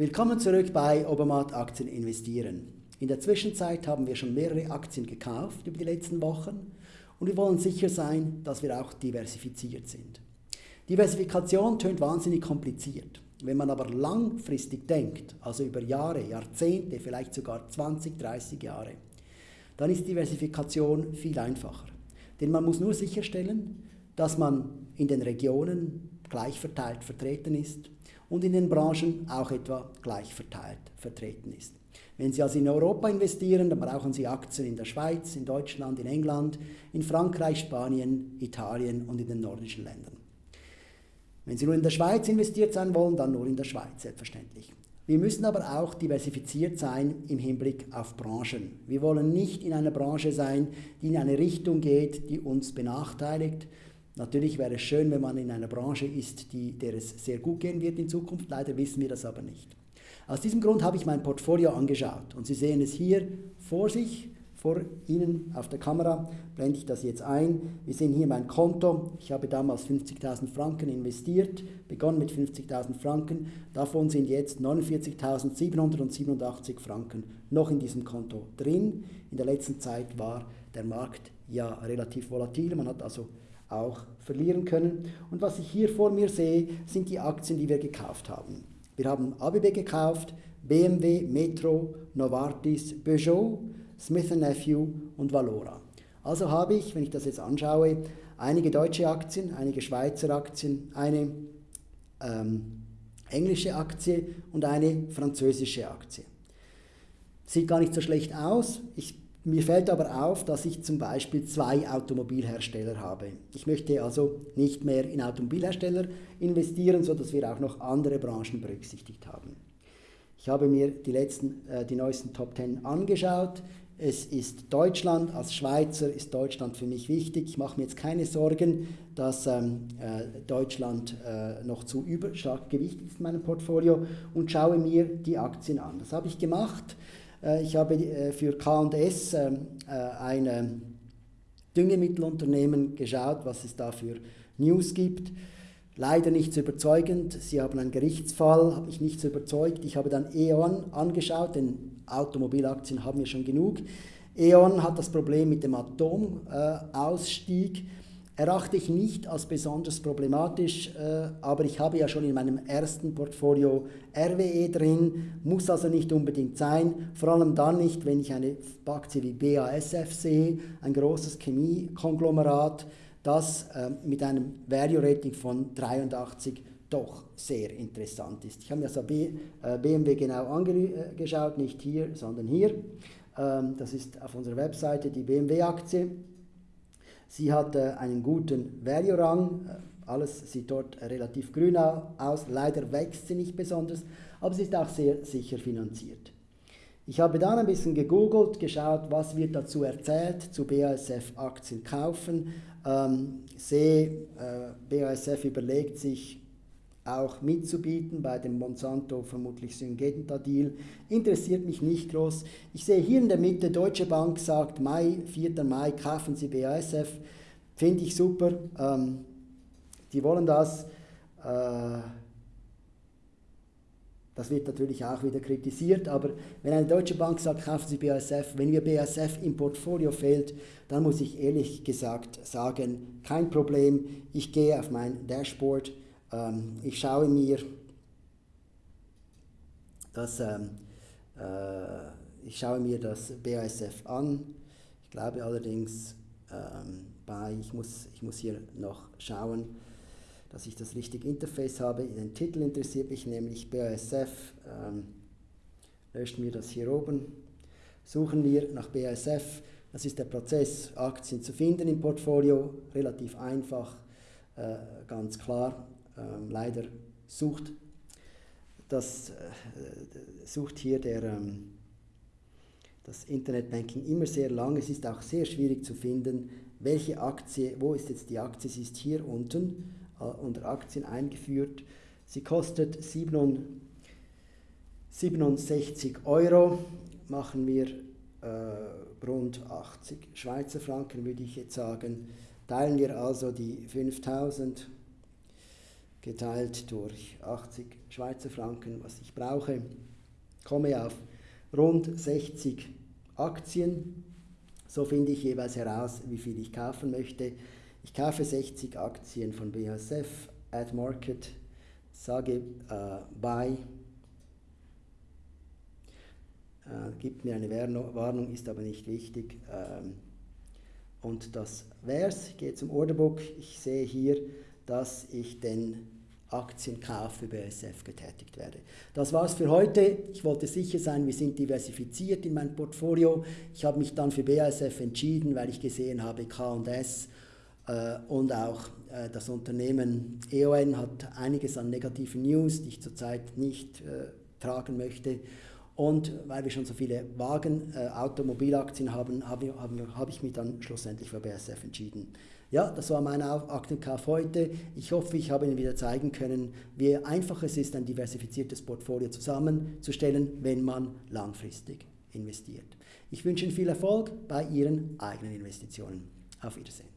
Willkommen zurück bei Obermatt Aktien investieren. In der Zwischenzeit haben wir schon mehrere Aktien gekauft über die letzten Wochen und wir wollen sicher sein, dass wir auch diversifiziert sind. Diversifikation tönt wahnsinnig kompliziert. Wenn man aber langfristig denkt, also über Jahre, Jahrzehnte, vielleicht sogar 20, 30 Jahre, dann ist Diversifikation viel einfacher. Denn man muss nur sicherstellen, dass man in den Regionen gleich verteilt vertreten ist und in den Branchen auch etwa gleich verteilt vertreten ist. Wenn Sie also in Europa investieren, dann brauchen Sie Aktien in der Schweiz, in Deutschland, in England, in Frankreich, Spanien, Italien und in den nordischen Ländern. Wenn Sie nur in der Schweiz investiert sein wollen, dann nur in der Schweiz, selbstverständlich. Wir müssen aber auch diversifiziert sein im Hinblick auf Branchen. Wir wollen nicht in einer Branche sein, die in eine Richtung geht, die uns benachteiligt, Natürlich wäre es schön, wenn man in einer Branche ist, die, der es sehr gut gehen wird in Zukunft. Leider wissen wir das aber nicht. Aus diesem Grund habe ich mein Portfolio angeschaut und Sie sehen es hier vor sich, vor Ihnen auf der Kamera, blende ich das jetzt ein. Wir sehen hier mein Konto. Ich habe damals 50.000 Franken investiert, begonnen mit 50.000 Franken. Davon sind jetzt 49.787 Franken noch in diesem Konto drin. In der letzten Zeit war der Markt ja relativ volatil. Man hat also auch verlieren können. Und was ich hier vor mir sehe, sind die Aktien, die wir gekauft haben. Wir haben ABB gekauft, BMW, Metro, Novartis, Peugeot, Smith Nephew und Valora. Also habe ich, wenn ich das jetzt anschaue, einige deutsche Aktien, einige Schweizer Aktien, eine ähm, englische Aktie und eine französische Aktie. Sieht gar nicht so schlecht aus. Ich mir fällt aber auf, dass ich zum Beispiel zwei Automobilhersteller habe. Ich möchte also nicht mehr in Automobilhersteller investieren, sodass wir auch noch andere Branchen berücksichtigt haben. Ich habe mir die, letzten, äh, die neuesten Top 10 angeschaut. Es ist Deutschland, als Schweizer ist Deutschland für mich wichtig. Ich mache mir jetzt keine Sorgen, dass ähm, äh, Deutschland äh, noch zu überstark gewichtet ist in meinem Portfolio und schaue mir die Aktien an. Das habe ich gemacht. Äh, ich habe äh, für K&S ähm, äh, ein Düngemittelunternehmen geschaut, was es da für News gibt. Leider nicht so überzeugend. Sie haben einen Gerichtsfall, hat mich nicht so überzeugt. Ich habe dann E.ON angeschaut, denn Automobilaktien haben wir schon genug. E.ON hat das Problem mit dem Atomausstieg erachte ich nicht als besonders problematisch, äh, aber ich habe ja schon in meinem ersten Portfolio RWE drin, muss also nicht unbedingt sein, vor allem dann nicht, wenn ich eine Aktie wie BASF sehe, ein großes Chemiekonglomerat, das äh, mit einem Value Rating von 83 doch sehr interessant ist. Ich habe mir also B, äh, BMW genau angeschaut, nicht hier, sondern hier. Ähm, das ist auf unserer Webseite die BMW-Aktie. Sie hat einen guten Value-Rang, äh, alles sieht dort relativ grün aus, leider wächst sie nicht besonders, aber sie ist auch sehr sicher finanziert. Ich habe dann ein bisschen gegoogelt, geschaut, was wird dazu erzählt, zu BASF Aktien kaufen. Ähm, sehe, äh, BASF überlegt sich, auch mitzubieten bei dem Monsanto vermutlich Syngenta-Deal. Interessiert mich nicht groß. Ich sehe hier in der Mitte, Deutsche Bank sagt, Mai, 4. Mai, kaufen Sie BASF. Finde ich super. Ähm, die wollen das. Äh, das wird natürlich auch wieder kritisiert, aber wenn eine deutsche Bank sagt, kaufen Sie BASF, wenn mir BASF im Portfolio fehlt, dann muss ich ehrlich gesagt sagen, kein Problem, ich gehe auf mein Dashboard, ähm, ich schaue mir das, ähm, äh, ich schaue mir das BASF an. Ich glaube allerdings, ähm, bei, ich, muss, ich muss hier noch schauen, dass ich das richtige Interface habe. Den Titel interessiert mich nämlich BASF. Ähm, löschen wir das hier oben. Suchen wir nach BASF. Das ist der Prozess, Aktien zu finden im Portfolio. Relativ einfach, äh, ganz klar. Ähm, leider sucht, das, äh, sucht hier der, ähm, das Internetbanking immer sehr lang. Es ist auch sehr schwierig zu finden, welche Aktie, wo ist jetzt die Aktie, sie ist hier unten äh, unter Aktien eingeführt. Sie kostet 67 Euro, machen wir äh, rund 80 Schweizer Franken, würde ich jetzt sagen. Teilen wir also die 5000 geteilt durch 80 Schweizer Franken, was ich brauche, komme auf rund 60 Aktien. So finde ich jeweils heraus, wie viel ich kaufen möchte. Ich kaufe 60 Aktien von BASF, Ad Market, sage äh, Buy, äh, gibt mir eine Warnung, ist aber nicht wichtig. Ähm, und das wär's. Ich gehe zum Orderbook. Ich sehe hier, dass ich den Aktienkauf für BASF getätigt werde. Das war's für heute. Ich wollte sicher sein, wir sind diversifiziert in meinem Portfolio. Ich habe mich dann für BASF entschieden, weil ich gesehen habe, K&S äh, und auch äh, das Unternehmen EON hat einiges an negativen News, die ich zurzeit nicht äh, tragen möchte. Und weil wir schon so viele Wagen, äh, Automobilaktien haben, habe hab, hab ich mich dann schlussendlich für BASF entschieden. Ja, das war mein Aktienkauf heute. Ich hoffe, ich habe Ihnen wieder zeigen können, wie einfach es ist, ein diversifiziertes Portfolio zusammenzustellen, wenn man langfristig investiert. Ich wünsche Ihnen viel Erfolg bei Ihren eigenen Investitionen. Auf Wiedersehen.